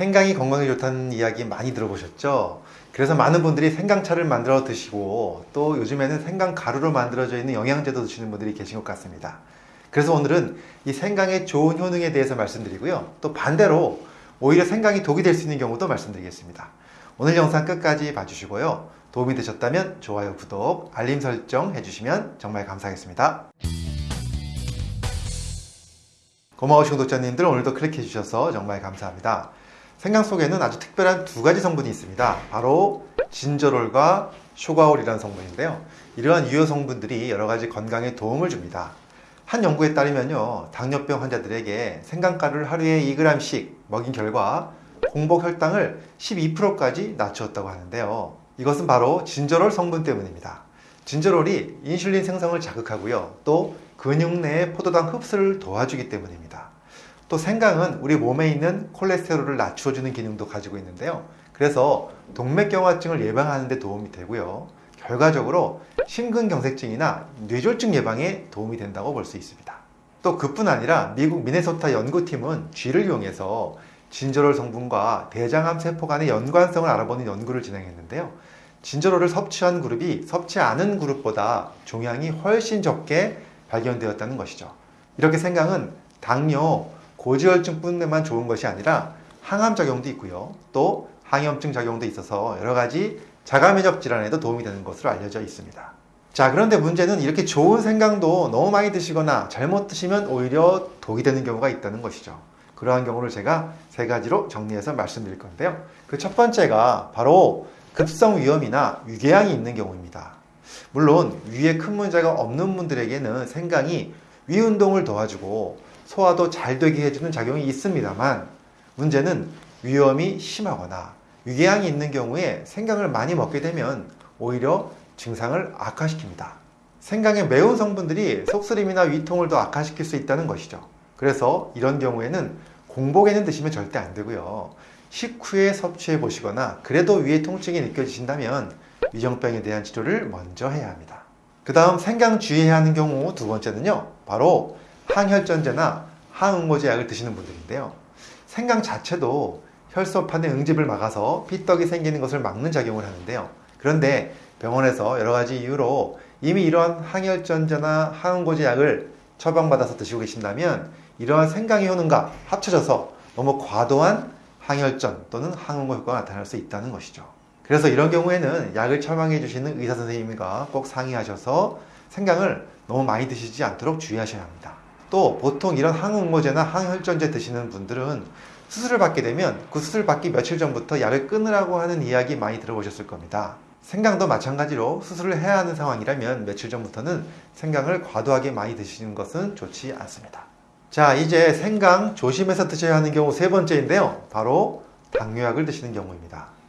생강이 건강에 좋다는 이야기 많이 들어보셨죠? 그래서 많은 분들이 생강차를 만들어 드시고 또 요즘에는 생강 가루로 만들어져 있는 영양제도 드시는 분들이 계신 것 같습니다. 그래서 오늘은 이 생강의 좋은 효능에 대해서 말씀드리고요. 또 반대로 오히려 생강이 독이 될 수 있는 경우도 말씀드리겠습니다. 오늘 영상 끝까지 봐주시고요. 도움이 되셨다면 좋아요, 구독, 알림 설정 해주시면 정말 감사하겠습니다. 고마우신 구독자님들 오늘도 클릭해 주셔서 정말 감사합니다. 생강 속에는 아주 특별한 두 가지 성분이 있습니다. 바로 진저롤과 쇼가올이라는 성분인데요. 이러한 유효 성분들이 여러 가지 건강에 도움을 줍니다. 한 연구에 따르면요, 당뇨병 환자들에게 생강가루를 하루에 2g씩 먹인 결과 공복 혈당을 12%까지 낮추었다고 하는데요. 이것은 바로 진저롤 성분 때문입니다. 진저롤이 인슐린 생성을 자극하고요. 또 근육 내의 포도당 흡수를 도와주기 때문입니다. 또 생강은 우리 몸에 있는 콜레스테롤을 낮추어주는 기능도 가지고 있는데요. 그래서 동맥경화증을 예방하는 데 도움이 되고요. 결과적으로 심근경색증이나 뇌졸중 예방에 도움이 된다고 볼 수 있습니다. 또 그뿐 아니라 미국 미네소타 연구팀은 쥐를 이용해서 진저롤 성분과 대장암 세포 간의 연관성을 알아보는 연구를 진행했는데요. 진저롤을 섭취한 그룹이 섭취 않은 그룹보다 종양이 훨씬 적게 발견되었다는 것이죠. 이렇게 생강은 당뇨, 고지혈증뿐만 좋은 것이 아니라 항암 작용도 있고요. 또 항염증 작용도 있어서 여러 가지 자가 면역 질환에도 도움이 되는 것으로 알려져 있습니다. 자 그런데 문제는 이렇게 좋은 생강도 너무 많이 드시거나 잘못 드시면 오히려 독이 되는 경우가 있다는 것이죠. 그러한 경우를 제가 세 가지로 정리해서 말씀드릴 건데요. 그 첫 번째가 바로 급성 위염이나 위궤양이 있는 경우입니다. 물론 위에 큰 문제가 없는 분들에게는 생강이 위 운동을 도와주고 소화도 잘 되게 해주는 작용이 있습니다만 문제는 위염이 심하거나 위궤양이 있는 경우에 생강을 많이 먹게 되면 오히려 증상을 악화시킵니다. 생강의 매운 성분들이 속쓰림이나 위통을 더 악화시킬 수 있다는 것이죠. 그래서 이런 경우에는 공복에는 드시면 절대 안 되고요. 식후에 섭취해 보시거나 그래도 위의 통증이 느껴지신다면 위정병에 대한 치료를 먼저 해야 합니다. 그 다음 생강 주의해야 하는 경우 두 번째는요. 바로 항혈전제나 항응고제 약을 드시는 분들인데요. 생강 자체도 혈소판의 응집을 막아서 피떡이 생기는 것을 막는 작용을 하는데요. 그런데 병원에서 여러 가지 이유로 이미 이러한 항혈전제나 항응고제 약을 처방받아서 드시고 계신다면 이러한 생강의 효능과 합쳐져서 너무 과도한 항혈전 또는 항응고 효과가 나타날 수 있다는 것이죠. 그래서 이런 경우에는 약을 처방해 주시는 의사 선생님과 꼭 상의하셔서 생강을 너무 많이 드시지 않도록 주의하셔야 합니다. 또 보통 이런 항응고제나 항혈전제 드시는 분들은 수술을 받게 되면 그 수술 받기 며칠 전부터 약을 끊으라고 하는 이야기 많이 들어보셨을 겁니다. 생강도 마찬가지로 수술을 해야 하는 상황이라면 며칠 전부터는 생강을 과도하게 많이 드시는 것은 좋지 않습니다. 자 이제 생강 조심해서 드셔야 하는 경우 세 번째인데요. 바로 당뇨약을 드시는 경우입니다.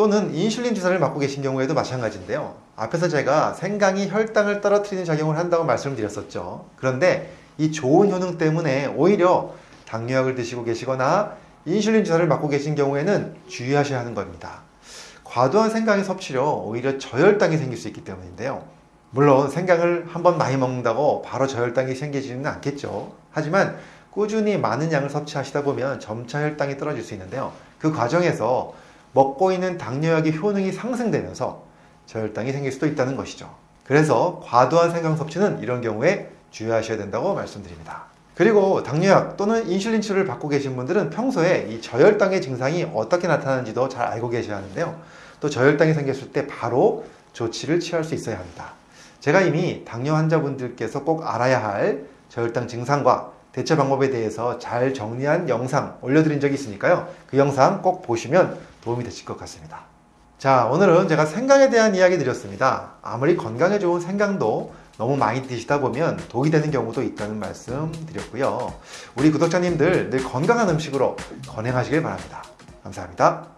또는 인슐린 주사를 맞고 계신 경우에도 마찬가지인데요. 앞에서 제가 생강이 혈당을 떨어뜨리는 작용을 한다고 말씀을 드렸었죠. 그런데 이 좋은 효능 때문에 오히려 당뇨약을 드시고 계시거나 인슐린 주사를 맞고 계신 경우에는 주의하셔야 하는 겁니다. 과도한 생강의 섭취로 오히려 저혈당이 생길 수 있기 때문인데요. 물론 생강을 한번 많이 먹는다고 바로 저혈당이 생기지는 않겠죠. 하지만 꾸준히 많은 양을 섭취하시다 보면 점차 혈당이 떨어질 수 있는데요. 그 과정에서 먹고 있는 당뇨약의 효능이 상승되면서 저혈당이 생길 수도 있다는 것이죠. 그래서 과도한 생강 섭취는 이런 경우에 주의하셔야 된다고 말씀드립니다. 그리고 당뇨약 또는 인슐린 치료를 받고 계신 분들은 평소에 이 저혈당의 증상이 어떻게 나타나는지도 잘 알고 계셔야 하는데요. 또 저혈당이 생겼을 때 바로 조치를 취할 수 있어야 합니다. 제가 이미 당뇨 환자분들께서 꼭 알아야 할 저혈당 증상과 대처 방법에 대해서 잘 정리한 영상 올려드린 적이 있으니까요. 그 영상 꼭 보시면 도움이 되실 것 같습니다. 자, 오늘은 제가 생강에 대한 이야기 드렸습니다. 아무리 건강에 좋은 생강도 너무 많이 드시다 보면 독이 되는 경우도 있다는 말씀 드렸고요. 우리 구독자님들 늘 건강한 음식으로 건행하시길 바랍니다. 감사합니다.